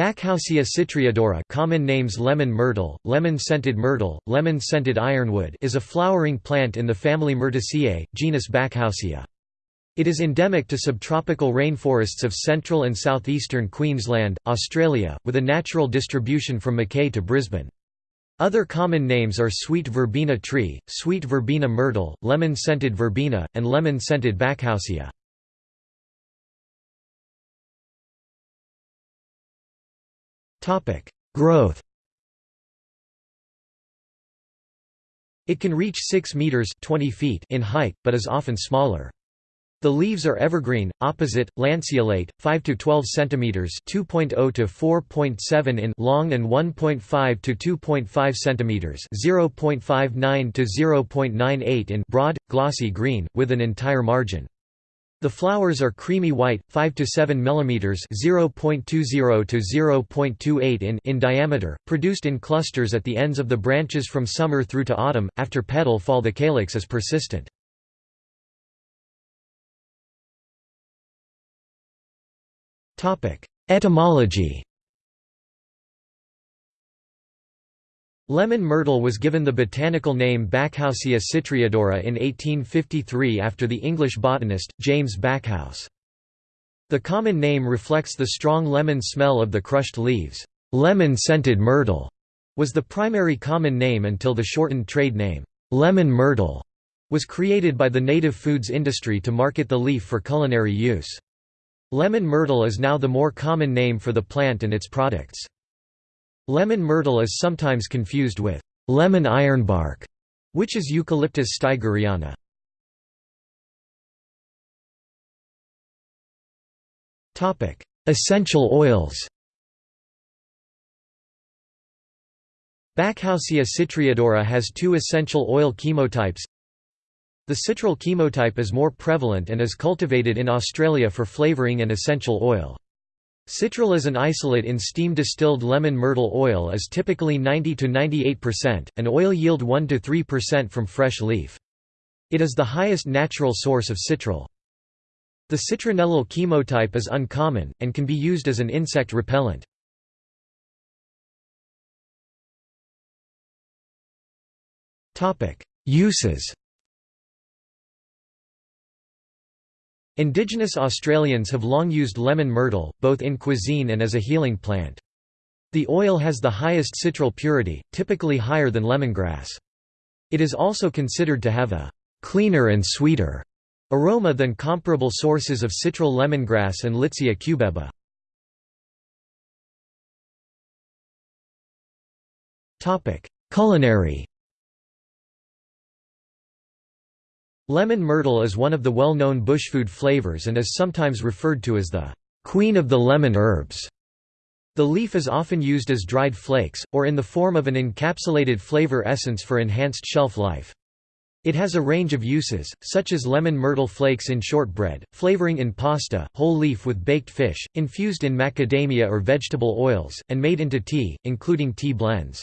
Backhousia citriodora common names lemon myrtle, lemon-scented myrtle, lemon-scented ironwood is a flowering plant in the family Myrtaceae, genus Backhousia. It is endemic to subtropical rainforests of central and southeastern Queensland, Australia, with a natural distribution from Mackay to Brisbane. Other common names are sweet verbena tree, sweet verbena myrtle, lemon-scented verbena, and lemon-scented Backhousia. Growth It can reach 6 meters 20 feet in height, but is often smaller. The leaves are evergreen, opposite, lanceolate, 5 to 12 centimeters (2.0 to 4.7 in) long and 1.5 to 2.5 centimeters (0.59 to 0.98 in) broad, glossy green with an entire margin. The flowers are creamy white, 5 to 7 mm (0.20 to 0.28 in) in diameter, produced in clusters at the ends of the branches from summer through to autumn. After petal fall, the calyx is persistent. Topic: Etymology. Lemon myrtle was given the botanical name Backhousia citriodora in 1853 after the English botanist, James Backhouse. The common name reflects the strong lemon smell of the crushed leaves. Lemon-scented myrtle was the primary common name until the shortened trade name, lemon myrtle, was created by the native foods industry to market the leaf for culinary use. Lemon myrtle is now the more common name for the plant and its products. Lemon myrtle is sometimes confused with lemon ironbark, which is Eucalyptus staigeriana. Essential oils Backhousia citriodora has two essential oil chemotypes. The citral chemotype is more prevalent and is cultivated in Australia for flavouring and essential oil. Citral as an isolate in steam-distilled lemon myrtle oil is typically 90 to 98%, and oil yield 1 to 3% from fresh leaf. It is the highest natural source of citral. The citronellal chemotype is uncommon, and can be used as an insect repellent. Uses Indigenous Australians have long used lemon myrtle, both in cuisine and as a healing plant. The oil has the highest citral purity, typically higher than lemongrass. It is also considered to have a cleaner and sweeter aroma than comparable sources of citral lemongrass and Litsea cubeba. Culinary Lemon myrtle is one of the well-known bushfood flavors and is sometimes referred to as the queen of the lemon herbs. The leaf is often used as dried flakes, or in the form of an encapsulated flavor essence for enhanced shelf life. It has a range of uses, such as lemon myrtle flakes in shortbread, flavoring in pasta, whole leaf with baked fish, infused in macadamia or vegetable oils, and made into tea, including tea blends.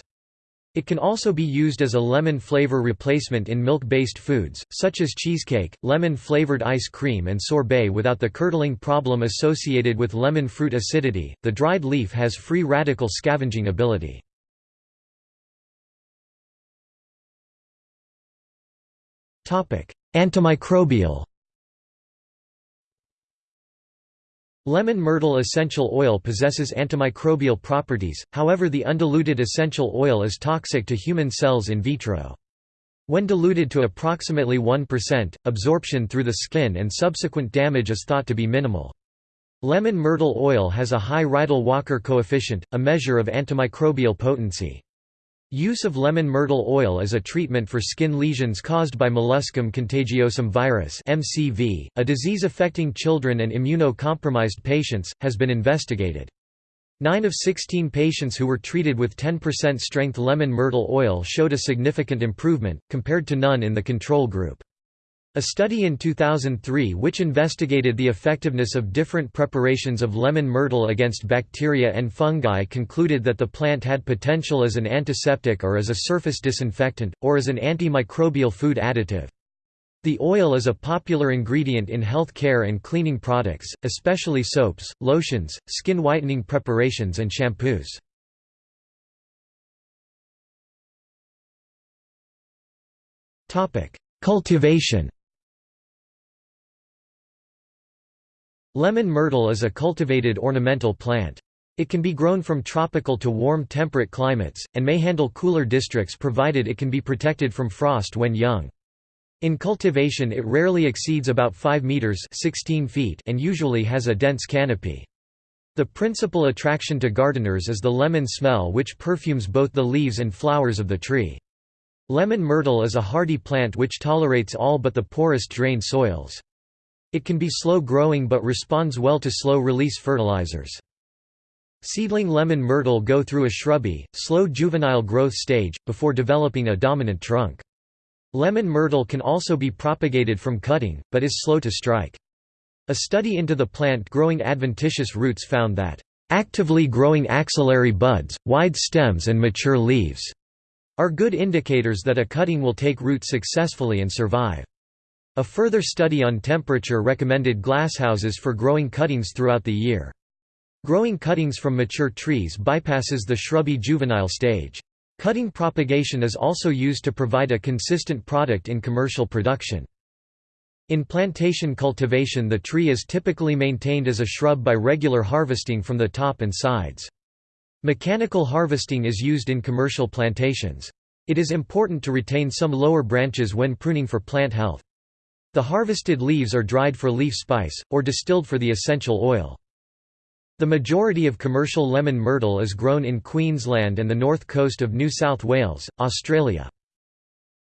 It can also be used as a lemon flavor replacement in milk-based foods, such as cheesecake, lemon-flavored ice cream and sorbet without the curdling problem associated with lemon fruit acidity. The dried leaf has free radical scavenging ability. Topic: Antimicrobial Lemon myrtle essential oil possesses antimicrobial properties, however the undiluted essential oil is toxic to human cells in vitro. When diluted to approximately 1%, absorption through the skin and subsequent damage is thought to be minimal. Lemon myrtle oil has a high Rideal-Walker coefficient, a measure of antimicrobial potency. Use of lemon myrtle oil as a treatment for skin lesions caused by molluscum contagiosum virus (MCV), a disease affecting children and immunocompromised patients, has been investigated. 9 of 16 patients who were treated with 10% strength lemon myrtle oil showed a significant improvement, compared to none in the control group. A study in 2003 which investigated the effectiveness of different preparations of lemon myrtle against bacteria and fungi concluded that the plant had potential as an antiseptic or as a surface disinfectant, or as an antimicrobial food additive. The oil is a popular ingredient in health care and cleaning products, especially soaps, lotions, skin whitening preparations and shampoos. Cultivation Lemon myrtle is a cultivated ornamental plant. It can be grown from tropical to warm temperate climates, and may handle cooler districts provided it can be protected from frost when young. In cultivation it rarely exceeds about 5 meters 16 feet and usually has a dense canopy. The principal attraction to gardeners is the lemon smell which perfumes both the leaves and flowers of the tree. Lemon myrtle is a hardy plant which tolerates all but the poorest drained soils. It can be slow-growing but responds well to slow-release fertilizers. Seedling lemon myrtle go through a shrubby, slow juvenile growth stage, before developing a dominant trunk. Lemon myrtle can also be propagated from cutting, but is slow to strike. A study into the plant growing adventitious roots found that, "...actively growing axillary buds, wide stems and mature leaves," are good indicators that a cutting will take root successfully and survive. A further study on temperature recommended glasshouses for growing cuttings throughout the year. Growing cuttings from mature trees bypasses the shrubby juvenile stage. Cutting propagation is also used to provide a consistent product in commercial production. In plantation cultivation the tree is typically maintained as a shrub by regular harvesting from the top and sides. Mechanical harvesting is used in commercial plantations. It is important to retain some lower branches when pruning for plant health. The harvested leaves are dried for leaf spice, or distilled for the essential oil. The majority of commercial lemon myrtle is grown in Queensland and the north coast of New South Wales, Australia.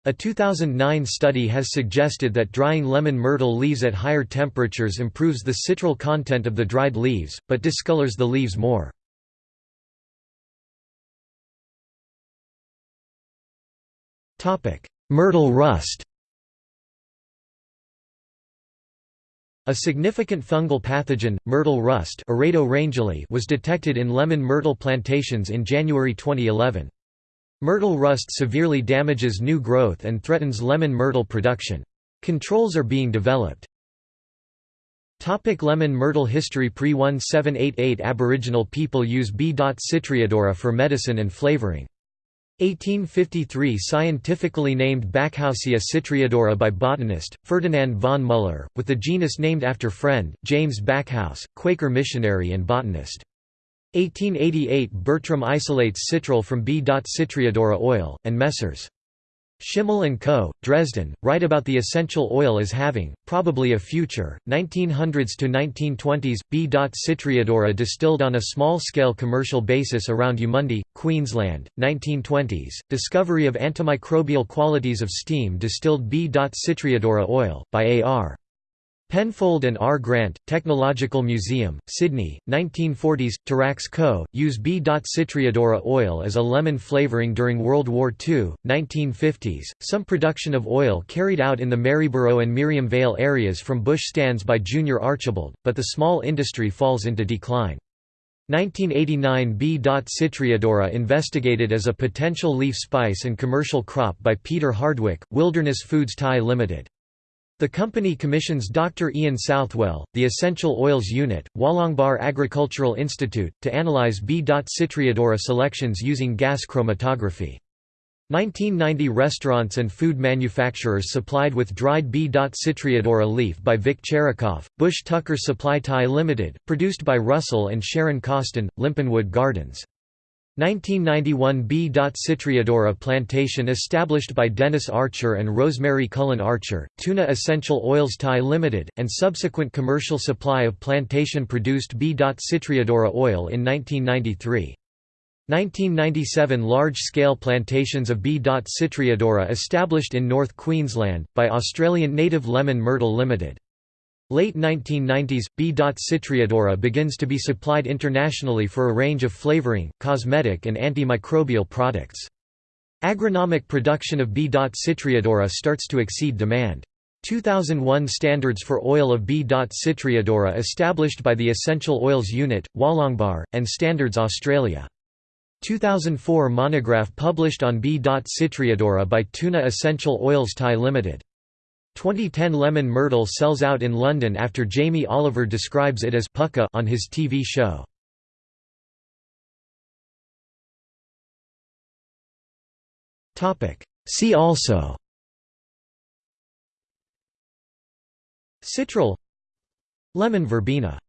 A 2009 study has suggested that drying lemon myrtle leaves at higher temperatures improves the citral content of the dried leaves, but discolors the leaves more. Myrtle rust A significant fungal pathogen, myrtle rust was detected in lemon myrtle plantations in January 2011. Myrtle rust severely damages new growth and threatens lemon myrtle production. Controls are being developed. Topic lemon myrtle history Pre-1788 Aboriginal people use B. citriodora for medicine and flavoring. 1853 scientifically named Backhousia citriodora by botanist, Ferdinand von Müller, with the genus named after friend, James Backhouse, Quaker missionary and botanist. 1888 Bertram isolates citral from B. citriodora oil, and Messrs. Schimmel & Co., Dresden, write about the essential oil as having, probably a future. 1900s to 1920s, B. Citriodora distilled on a small-scale commercial basis around Eumundi, Queensland. 1920s, discovery of antimicrobial qualities of steam distilled B. Citriodora oil, by A.R. Penfold and R. Grant, Technological Museum, Sydney, 1940s. Tarax Co. use B. Citriodora oil as a lemon flavouring during World War II. 1950s. Some production of oil carried out in the Maryborough and Miriam Vale areas from bush stands by Junior Archibald, but the small industry falls into decline. 1989 B. Citriodora investigated as a potential leaf spice and commercial crop by Peter Hardwick, Wilderness Foods Thai Limited. The company commissions Dr. Ian Southwell, the Essential Oils Unit, Wollongbar Agricultural Institute, to analyze B. Citriodora selections using gas chromatography. 1990 Restaurants and food manufacturers supplied with dried B. Citriodora leaf by Vic Cherikoff, Bush Tucker Supply Thai Limited, produced by Russell and Sharon Costin, Limpinwood Gardens. 1991 B. Citriodora plantation established by Dennis Archer and Rosemary Cullen Archer, Tuna Essential Oils Thai Limited, and subsequent commercial supply of plantation-produced B. Citriodora oil in 1993. 1997 Large-scale plantations of B. Citriodora established in North Queensland, by Australian Native Lemon Myrtle Limited. Late 1990s, B. citriodora begins to be supplied internationally for a range of flavoring, cosmetic and antimicrobial products. Agronomic production of B. citriodora starts to exceed demand. 2001 Standards for oil of B. citriodora established by the Essential Oils Unit, Wollongbar, and Standards Australia. 2004 Monograph published on B. citriodora by Tuna Essential Oils Thai Limited. 2010 Lemon myrtle sells out in London after Jamie Oliver describes it as pucka on his TV show. See also. Citral. Lemon verbena